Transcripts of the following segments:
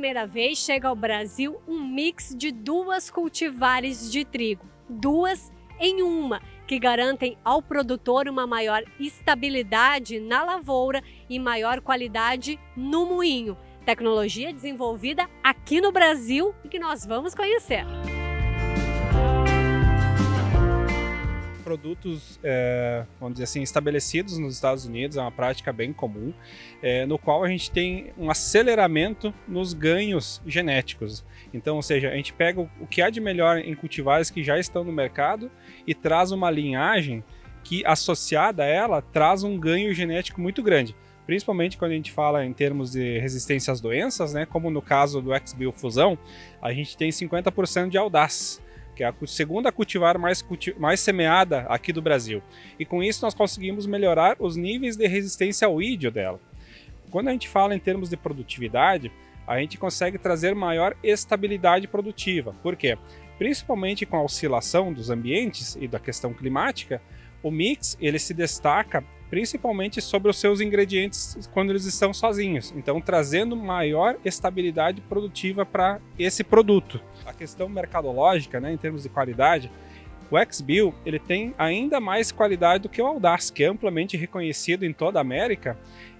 primeira vez chega ao Brasil um mix de duas cultivares de trigo, duas em uma, que garantem ao produtor uma maior estabilidade na lavoura e maior qualidade no moinho. Tecnologia desenvolvida aqui no Brasil e que nós vamos conhecer. Produtos, é, vamos dizer assim, estabelecidos nos Estados Unidos, é uma prática bem comum, é, no qual a gente tem um aceleramento nos ganhos genéticos. Então, ou seja, a gente pega o que há de melhor em cultivares que já estão no mercado e traz uma linhagem que, associada a ela, traz um ganho genético muito grande. Principalmente quando a gente fala em termos de resistência às doenças, né, como no caso do XBio Fusão, a gente tem 50% de audaz que é a segunda cultivar mais, culti mais semeada aqui do Brasil. E com isso nós conseguimos melhorar os níveis de resistência ao ídio dela. Quando a gente fala em termos de produtividade, a gente consegue trazer maior estabilidade produtiva. Por quê? Principalmente com a oscilação dos ambientes e da questão climática, o mix ele se destaca principalmente sobre os seus ingredientes quando eles estão sozinhos. Então, trazendo maior estabilidade produtiva para esse produto. A questão mercadológica, né, em termos de qualidade, o XBill ele tem ainda mais qualidade do que o Audaz, que é amplamente reconhecido em toda a América.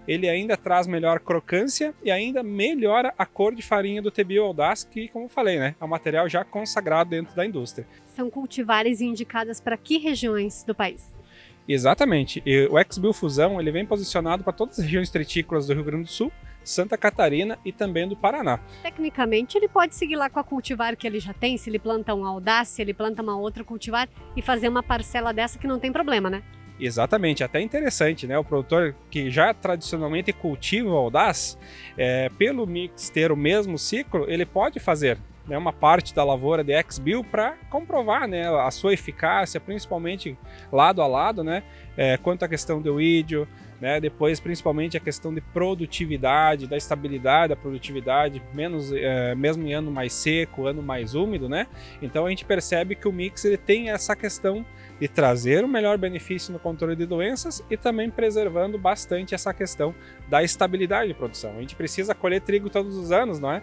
Ele ainda traz melhor crocância e ainda melhora a cor de farinha do T-Bill Audaz, que, como eu falei, né, é um material já consagrado dentro da indústria. São cultivares indicadas para que regiões do país? Exatamente. E o X-Bill Fusão ele vem posicionado para todas as regiões tritícolas do Rio Grande do Sul, Santa Catarina e também do Paraná. Tecnicamente, ele pode seguir lá com a cultivar que ele já tem, se ele planta um audácia, se ele planta uma outra cultivar e fazer uma parcela dessa que não tem problema, né? Exatamente, até interessante, né? O produtor que já tradicionalmente cultiva o audaz, é, pelo mix ter o mesmo ciclo, ele pode fazer né, uma parte da lavoura de X-Bill para comprovar né, a sua eficácia, principalmente lado a lado, né, é, quanto à questão do ídio, né, depois principalmente a questão de produtividade, da estabilidade da produtividade, menos, é, mesmo em ano mais seco, ano mais úmido, né? Então a gente percebe que o mix ele tem essa questão de trazer o um melhor benefício no controle de doenças e também preservando bastante essa questão da estabilidade de produção. A gente precisa colher trigo todos os anos, não é?